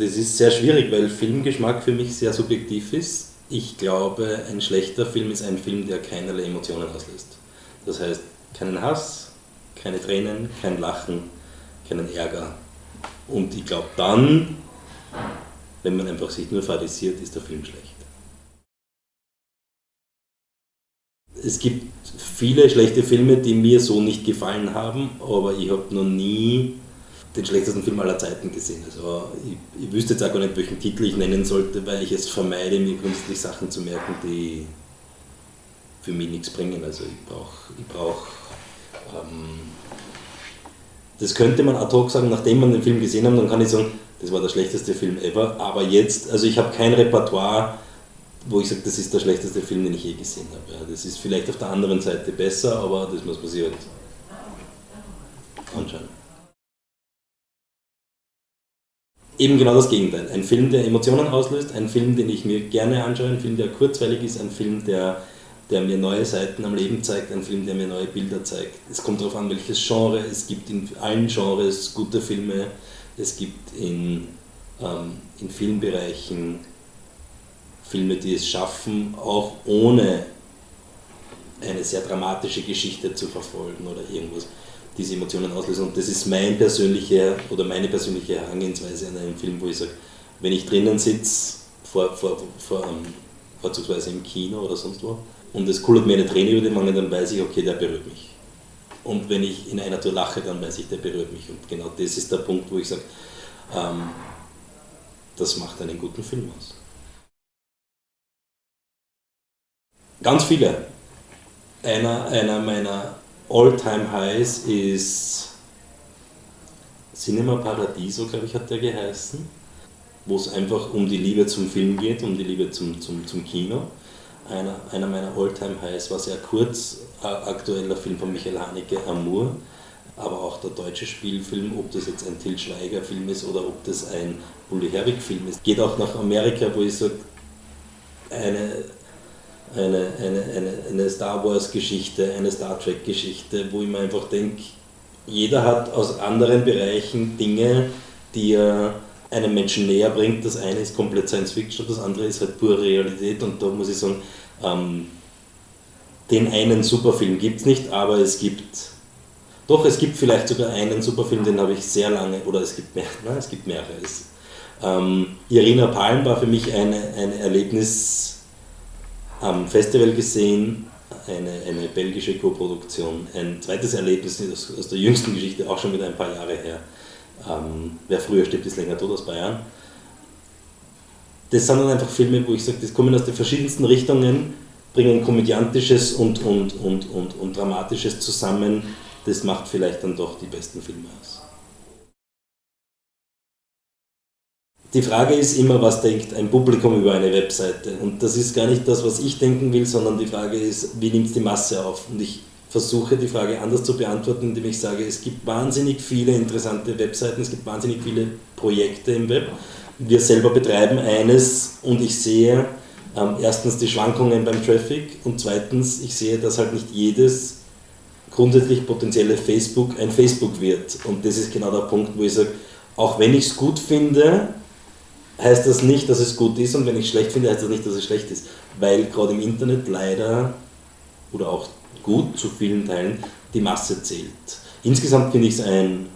Das ist sehr schwierig, weil Filmgeschmack für mich sehr subjektiv ist. Ich glaube, ein schlechter Film ist ein Film, der keinerlei Emotionen auslöst. Das heißt, keinen Hass, keine Tränen, kein Lachen, keinen Ärger. Und ich glaube dann, wenn man einfach sich nur fadisiert, ist der Film schlecht. Es gibt viele schlechte Filme, die mir so nicht gefallen haben, aber ich habe noch nie den schlechtesten Film aller Zeiten gesehen. Also ich, ich, wüsste jetzt auch gar nicht, welchen Titel ich nennen sollte, weil ich es vermeide, mir künstlich Sachen zu merken, die für mich nichts bringen. Also ich brauche, ich brauch, ähm, das könnte man ad hoc sagen, nachdem man den Film gesehen hat, dann kann ich sagen, das war der schlechteste Film ever. Aber jetzt, also ich habe kein Repertoire, wo ich sage, das ist der schlechteste Film, den ich je gesehen habe. Ja, das ist vielleicht auf der anderen Seite besser, aber das muss sich halt anschauen. Eben genau das Gegenteil. Ein Film, der Emotionen auslöst, ein Film, den ich mir gerne anschaue, ein Film, der kurzweilig ist, ein Film, der, der mir neue Seiten am Leben zeigt, ein Film, der mir neue Bilder zeigt. Es kommt darauf an, welches Genre. Es gibt in allen Genres gute Filme. Es gibt in, ähm, in vielen Bereichen Filme, die es schaffen, auch ohne eine sehr dramatische Geschichte zu verfolgen oder irgendwas, diese Emotionen auslösen. Und das ist mein persönliche oder meine persönliche Herangehensweise an einem Film, wo ich sage, wenn ich drinnen sitze, vor, vor, vor, um, vorzugsweise im Kino oder sonst wo, und es kullert mir eine Träne über den Wangen, dann weiß ich, okay, der berührt mich. Und wenn ich in einer Tour lache, dann weiß ich, der berührt mich. Und genau das ist der Punkt, wo ich sage, ähm, das macht einen guten Film aus. Ganz viele. Einer, einer meiner All-Time-Highs ist Cinema Paradiso, glaube ich, hat der geheißen, wo es einfach um die Liebe zum Film geht, um die Liebe zum, zum, zum Kino. Einer, einer meiner All-Time-Highs war sehr kurz, äh, aktueller Film von Michael Haneke, Amour, aber auch der deutsche Spielfilm, ob das jetzt ein Till Schweiger Film ist oder ob das ein Bully Herbig Film ist. Geht auch nach Amerika, wo ich sage, eine eine, eine, eine, eine Star Wars-Geschichte, eine Star Trek-Geschichte, wo ich mir einfach denke, jeder hat aus anderen Bereichen Dinge, die er einem Menschen näher bringt. Das eine ist komplett Science Fiction, das andere ist halt pure Realität und da muss ich sagen, ähm, den einen Superfilm gibt es nicht, aber es gibt, doch es gibt vielleicht sogar einen Superfilm, den habe ich sehr lange, oder es gibt mehr, nein, es gibt mehrere. Es, ähm, Irina Palm war für mich eine, ein Erlebnis, am Festival gesehen, eine, eine belgische Co-Produktion. Ein zweites Erlebnis aus, aus, der jüngsten Geschichte, auch schon wieder ein paar Jahre her. Ähm, wer früher stirbt, ist länger tot aus Bayern. Das sind dann einfach Filme, wo ich sage, das kommen aus den verschiedensten Richtungen, bringen komödiantisches und, und, und, und, und dramatisches zusammen. Das macht vielleicht dann doch die besten Filme aus. Die Frage ist immer, was denkt ein Publikum über eine Webseite? Und das ist gar nicht das, was ich denken will, sondern die Frage ist, wie nimmt es die Masse auf? Und ich versuche die Frage anders zu beantworten, indem ich sage, es gibt wahnsinnig viele interessante Webseiten, es gibt wahnsinnig viele Projekte im Web. Wir selber betreiben eines und ich sehe ähm, erstens die Schwankungen beim Traffic und zweitens, ich sehe, dass halt nicht jedes grundsätzlich potenzielle Facebook ein Facebook wird. Und das ist genau der Punkt, wo ich sage, auch wenn ich es gut finde, heißt das nicht, dass es gut ist und wenn ich es schlecht finde, heißt das nicht, dass es schlecht ist. Weil gerade im Internet leider oder auch gut zu vielen Teilen die Masse zählt. Insgesamt finde ich es ein,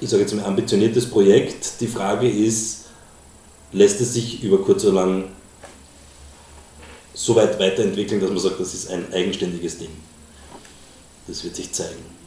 ich sage jetzt mal, ambitioniertes Projekt. Die Frage ist, lässt es sich über kurz oder lang so weit weiterentwickeln, dass man sagt, das ist ein eigenständiges Ding. Das wird sich zeigen.